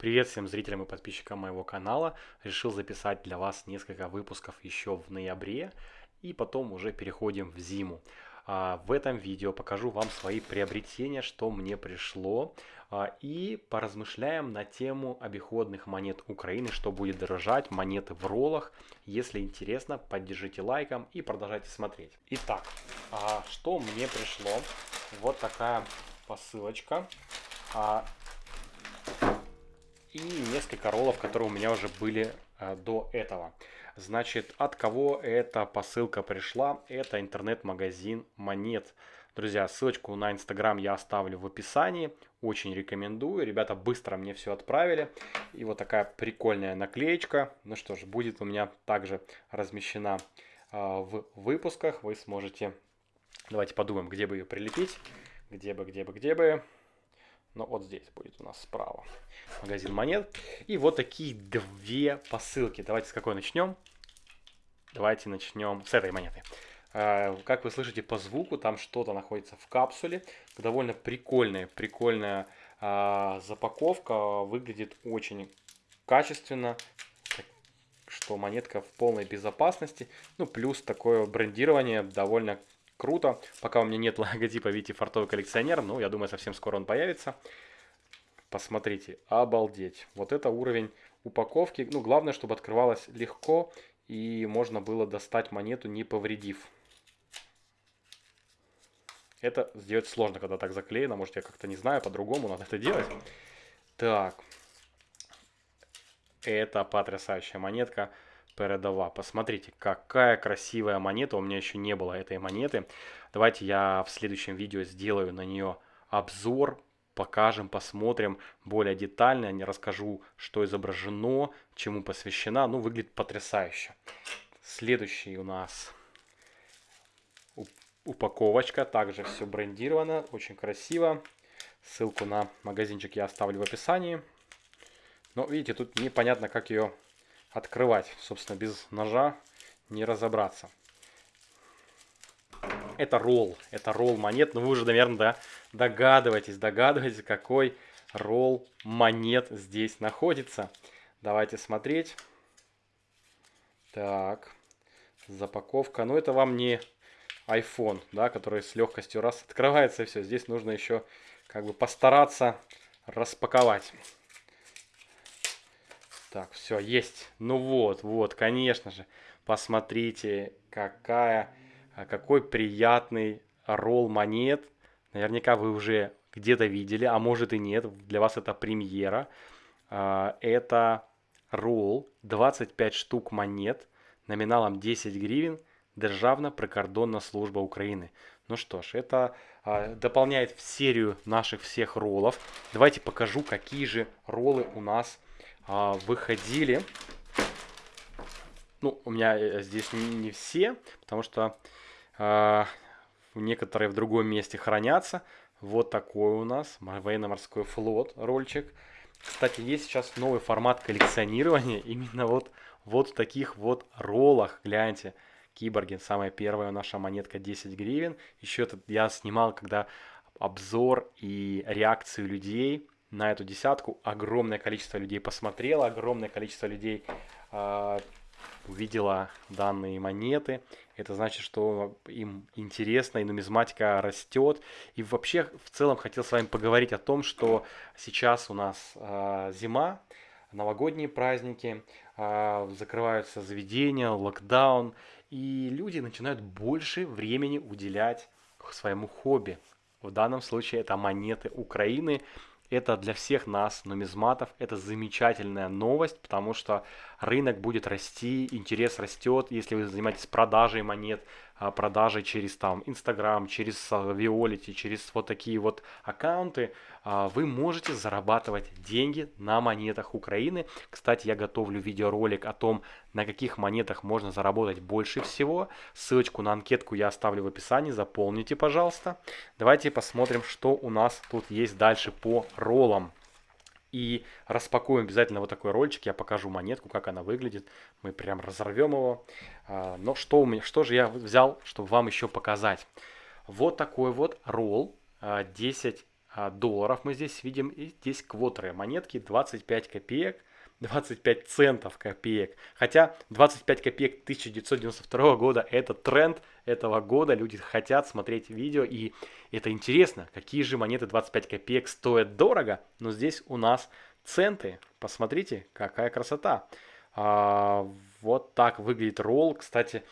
Привет всем зрителям и подписчикам моего канала. Решил записать для вас несколько выпусков еще в ноябре и потом уже переходим в зиму. А, в этом видео покажу вам свои приобретения, что мне пришло а, и поразмышляем на тему обиходных монет Украины, что будет дорожать, монеты в роллах. Если интересно, поддержите лайком и продолжайте смотреть. Итак, а, что мне пришло? Вот такая посылочка и несколько роллов, которые у меня уже были э, до этого. Значит, от кого эта посылка пришла? Это интернет-магазин Монет. Друзья, ссылочку на инстаграм я оставлю в описании. Очень рекомендую. Ребята быстро мне все отправили. И вот такая прикольная наклеечка. Ну что ж, будет у меня также размещена э, в выпусках. Вы сможете... Давайте подумаем, где бы ее прилепить. Где бы, где бы, где бы. Но вот здесь будет у нас справа магазин монет. И вот такие две посылки. Давайте с какой начнем? Давайте начнем с этой монеты. А, как вы слышите по звуку, там что-то находится в капсуле. Довольно прикольная, прикольная а, запаковка. Выглядит очень качественно, что монетка в полной безопасности. Ну, плюс такое брендирование довольно круто. Пока у меня нет логотипа Вити Фартовый коллекционер, но я думаю, совсем скоро он появится. Посмотрите, обалдеть. Вот это уровень упаковки. Ну, главное, чтобы открывалось легко и можно было достать монету, не повредив. Это сделать сложно, когда так заклеено. Может, я как-то не знаю, по-другому надо это делать. Так. Это потрясающая монетка передова. Посмотрите, какая красивая монета. У меня еще не было этой монеты. Давайте я в следующем видео сделаю на нее обзор. Покажем, посмотрим более детально. Не расскажу, что изображено, чему посвящена. Ну, выглядит потрясающе. Следующий у нас упаковочка. Также все брендировано, очень красиво. Ссылку на магазинчик я оставлю в описании. Но видите, тут непонятно, как ее открывать. Собственно, без ножа не разобраться. Это ролл. Это ролл монет. Ну, вы уже, наверное, да, догадываетесь, догадываетесь, какой ролл монет здесь находится. Давайте смотреть. Так. Запаковка. Ну, это вам не iPhone, да, который с легкостью раз открывается и все. Здесь нужно еще как бы постараться распаковать. Так, все, есть. Ну вот, вот, конечно же. Посмотрите, какая, а, какой приятный ролл монет. Наверняка вы уже где-то видели, а может и нет. Для вас это премьера. А, это ролл 25 штук монет номиналом 10 гривен. Державна прикордонна служба Украины. Ну что ж, это а, дополняет в серию наших всех роллов. Давайте покажу, какие же роллы у нас выходили. Ну, у меня э, здесь не, все, потому что а, некоторые в другом месте хранятся. Вот такой у нас военно-морской флот рольчик. Кстати, есть сейчас новый формат коллекционирования именно вот, вот в таких вот роллах. Гляньте, Киборгин, самая первая наша монетка 10 гривен. Еще этот я снимал, когда обзор и реакцию людей на эту десятку огромное количество людей посмотрело, огромное количество людей э, увидела данные монеты. Это значит, что им интересно, и нумизматика растет. И вообще, в целом, хотел с вами поговорить о том, что сейчас у нас э, зима, новогодние праздники, э, закрываются заведения, локдаун, и люди начинают больше времени уделять своему хобби. В данном случае это монеты Украины, это для всех нас, нумизматов, это замечательная новость, потому что рынок будет расти, интерес растет, если вы занимаетесь продажей монет, а, продажей через там Инстаграм, через Виолити, через вот такие вот аккаунты, а, вы можете зарабатывать деньги на монетах Украины. Кстати, я готовлю видеоролик о том, на каких монетах можно заработать больше всего. Ссылочку на анкетку я оставлю в описании, заполните, пожалуйста. Давайте посмотрим, что у нас тут есть дальше по роллам. И распакуем обязательно вот такой рольчик. Я покажу монетку, как она выглядит. Мы прям разорвем его. А, но что, у меня, что же я взял, чтобы вам еще показать? Вот такой вот ролл 10 а, долларов мы здесь видим. И здесь квотеры монетки 25 копеек. 25 центов копеек. Хотя 25 копеек 1992 года это тренд этого года. Люди хотят смотреть видео и это интересно. Какие же монеты 25 копеек стоят дорого. Но здесь у нас центы. Посмотрите, какая красота. А, вот так выглядит ролл. Кстати,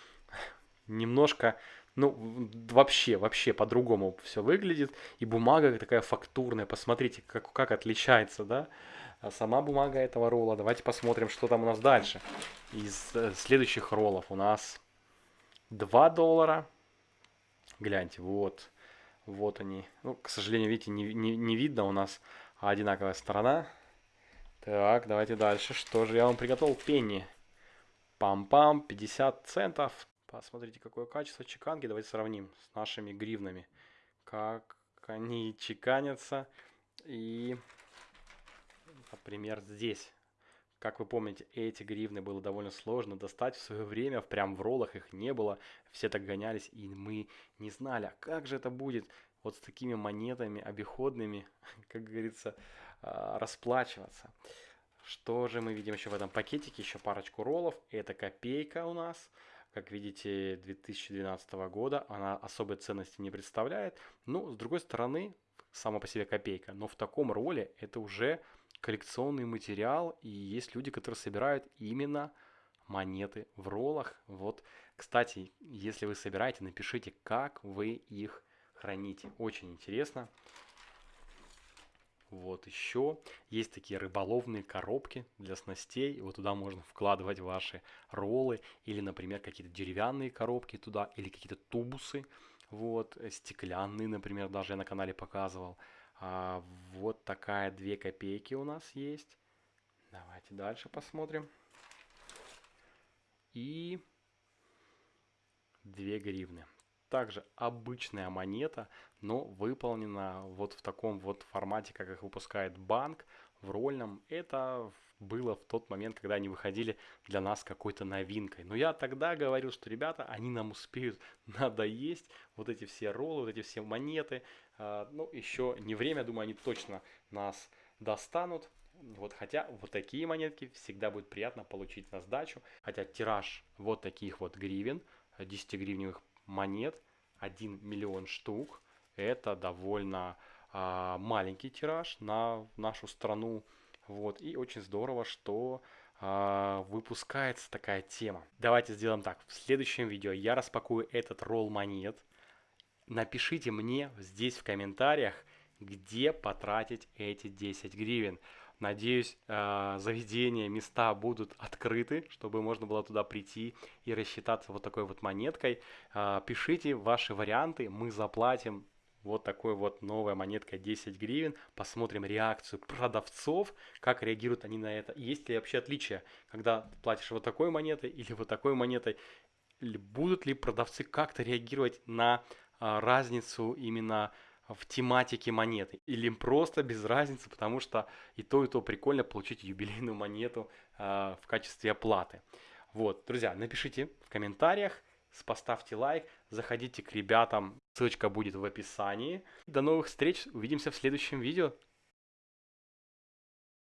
немножко ну, вообще, вообще по-другому все выглядит. И бумага такая фактурная. Посмотрите, как, как отличается, да? А сама бумага этого ролла. Давайте посмотрим, что там у нас дальше. Из э, следующих роллов у нас 2 доллара. Гляньте, вот. Вот они. Ну, к сожалению, видите, не, не, не видно у нас одинаковая сторона. Так, давайте дальше. Что же я вам приготовил? Пенни. Пам-пам, 50 центов. Посмотрите, какое качество чеканки. Давайте сравним с нашими гривнами. Как они чеканятся. И, например, здесь. Как вы помните, эти гривны было довольно сложно достать в свое время, прям в роллах их не было, все так гонялись, и мы не знали, а как же это будет вот с такими монетами обиходными, как говорится, а, расплачиваться. Что же мы видим еще в этом пакетике? Еще парочку роллов. Это копейка у нас как видите, 2012 года, она особой ценности не представляет. Ну, с другой стороны, сама по себе копейка, но в таком роле это уже коллекционный материал, и есть люди, которые собирают именно монеты в роллах. Вот, кстати, если вы собираете, напишите, как вы их храните. Очень интересно. Вот еще есть такие рыболовные коробки для снастей. Вот туда можно вкладывать ваши роллы или, например, какие-то деревянные коробки туда или какие-то тубусы. Вот, э, стеклянные, например, даже я на канале показывал. А, вот такая 2 копейки у нас есть. Давайте дальше посмотрим. И 2 гривны также обычная монета, но выполнена вот в таком вот формате, как их выпускает банк, в рольном. Это было в тот момент, когда они выходили для нас какой-то новинкой. Но я тогда говорил, что, ребята, они нам успеют надоесть, вот эти все роллы, вот эти все монеты. А, ну, еще не время, думаю, они точно нас достанут. Вот, хотя вот такие монетки всегда будет приятно получить на сдачу. Хотя тираж вот таких вот гривен, 10-гривневых монет 1 миллион штук. Это довольно а, маленький тираж на нашу страну. Вот, и очень здорово, что а, выпускается такая тема. Давайте сделаем так. В следующем видео я распакую этот ролл монет. Напишите мне здесь в комментариях, где потратить эти 10 гривен. Надеюсь, э, заведения, места будут открыты, чтобы можно было туда прийти и рассчитаться вот такой вот монеткой. Э, пишите ваши варианты, мы заплатим вот такой вот новая монетка 10 гривен. Посмотрим реакцию продавцов, как реагируют они на это. Есть ли вообще отличия, когда платишь вот такой монетой или вот такой монетой. Будут ли продавцы как-то реагировать на а, разницу именно в тематике монеты. Или им просто без разницы, потому что и то, и то прикольно получить юбилейную монету э, в качестве оплаты. Вот, друзья, напишите в комментариях, поставьте лайк, заходите к ребятам, ссылочка будет в описании. До новых встреч, увидимся в следующем видео.